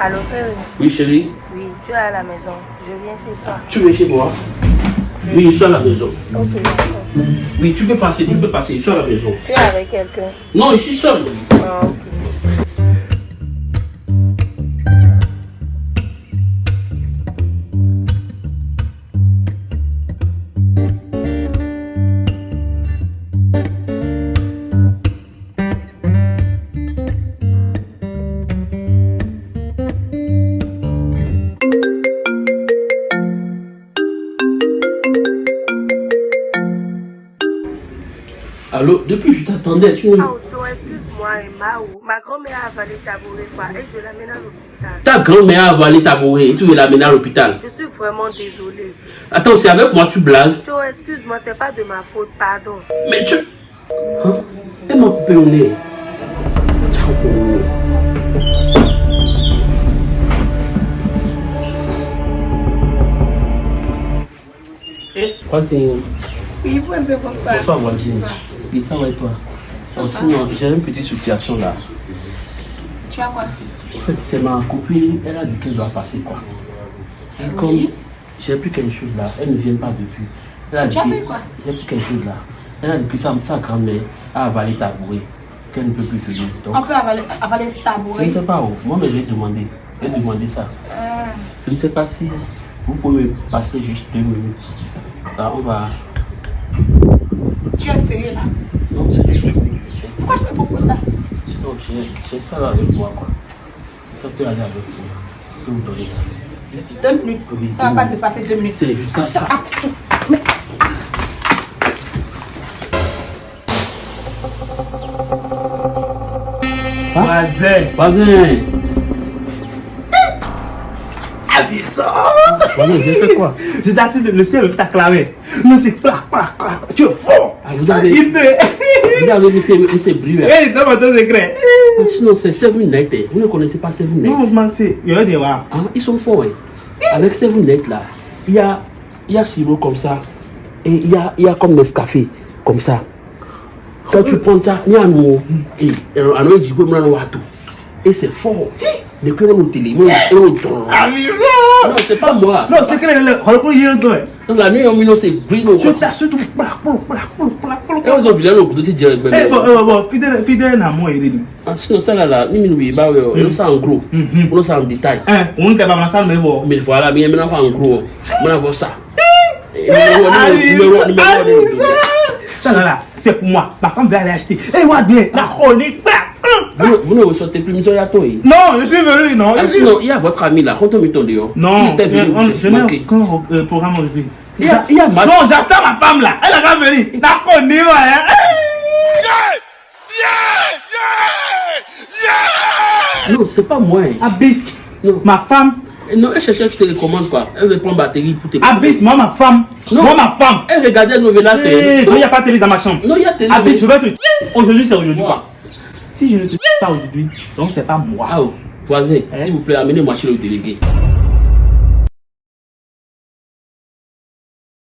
Allô, frère Oui, chérie. Oui, tu es à la maison. Je viens chez toi. Tu veux chez moi Oui, je suis à la maison. Ok, d'accord. Oui, tu peux passer, tu peux passer. Je suis à la maison. Tu es avec quelqu'un Non, je suis seul. Ah, ok. Allô, depuis je t'attendais, tu. Ah, excuse-moi, Emma. ou- Ma grand-mère a avalé ta bourrée, quoi, et je l'amène à l'hôpital. Ta grand-mère a avalé ta bourrée et tu veux l'amener à l'hôpital. Je suis vraiment désolée. Attends, c'est avec moi tu blagues. Otto, excuse-moi, c'est pas de ma faute, pardon. Mais tu... Hein? Elle m'a coupé au nez. Ciao, au nez. Voisine. Oui, bonsoir. Bonsoir, voisine. Ça va et toi Oh, Sinon, j'ai une petite situation là. Tu as quoi En fait, c'est ma copine, elle a dit qu'elle doit passer quoi. Et comme j'ai plus quelque chose là, elle ne vient pas depuis. Elle a Tu as dit pris que- quoi J'ai plus quelque chose là. Elle a dit que sa, sa grand-mère a avalé ta bourrée, qu'elle ne peut plus venir. Donc, On peut avaler, avaler ta je ne bourrée. sais pas où. Moi, mais j'ai demandé. J'ai demandé ça. Ah, Je ne sais pas si vous pouvez passer juste deux minutes. Là, on va. Tu sérieux là Non, c'est minutes. J'ai- Pourquoi je te propose ça? J'ai ça là avec moi quoi. Si ça peut aller avec vous, je peux vous donner ça. Deux minutes. Oui, Ça va deux pas minutes. dépasser deux minutes. C'est juste ça. ça. Voisin. Voisin, Abyssant. voisin, j'ai fait quoi? Je t'assure, le ciel t'a clamé. Non, c'est clac, clac, clac. Tu es fort. Ah, vous avez- Il. Vous avez vu ces, ces bruits là Hey, donne-moi ton secret. Ah, Sinon, c'est Seven Night. eh. Vous ne connaissez pas Seven Night? Non, man, c'est. Il y a des. Ah, Ils sont forts. eh. Avec Seven Night là, il y a, il y a sirop comme ça. Et il y a, il y a comme Nescafé comme ça. Quand tu prends ça, il y a un mot. Et un autre dit, Et c'est fort. Depuis on est au télé, on est au don. Abyssant. Non, c'est pas moi. Non, secret, le. Regarde, il y a un truc. Dans la nuit, on met c'est brille. Je t'assure, tu. Clac, clac, clac, clac, clac, Et clac. ils ont vu là, le coup de dire. Eh, bon, bon, bon, fidèle, fidèle à moi, il est dit. Ah, Sinon, ça là, là, nous, nous, nous, bah, ouais, on ça en gros. Mhm. On ça en détail. Hein, on ne t'a pas massacré, mais bon. Mais voilà, mais maintenant, en gros, on va voir ça. Et Ah, numéro- numéro- numéro- numéro- Abyssant. Ça là, là, c'est pour moi. Ma femme va aller acheter. Eh, moi, bien, la chronique. Vous ne- Vous ne ressentez plus, monsieur Yato. eh. Non, je suis venu, non. Ah, sinon, il y a votre ami là, quand on met ton dehors. Il Non, était venu, on- je n'ai aucun euh, programme aujourd'hui. Il y a, il y a. Non, j'attends ma femme là. Elle a venir. La connaît, ouais. hein. Non, c'est pas moi. eh. Abyss. Non. Ma femme. Non, elle cherchait que je te télécommande quoi. Elle veut prendre batterie pour te. Abyss, moi, ma femme. Non. Moi, ma femme. Elle regardait nos là, Eh, c'est. donc, il n'y a pas de télé dans ma chambre. Non, il y a télé. Abyss, je vais te. Aujourd'hui, c'est aujourd'hui quoi. Si je ne te pas aujourd'hui, donc c'est pas moi. Ah, oh, voisin, Hein? s'il vous plaît, amenez-moi chez le délégué.